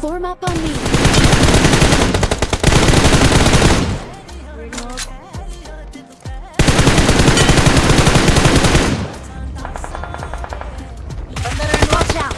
Form up on me. Watch out!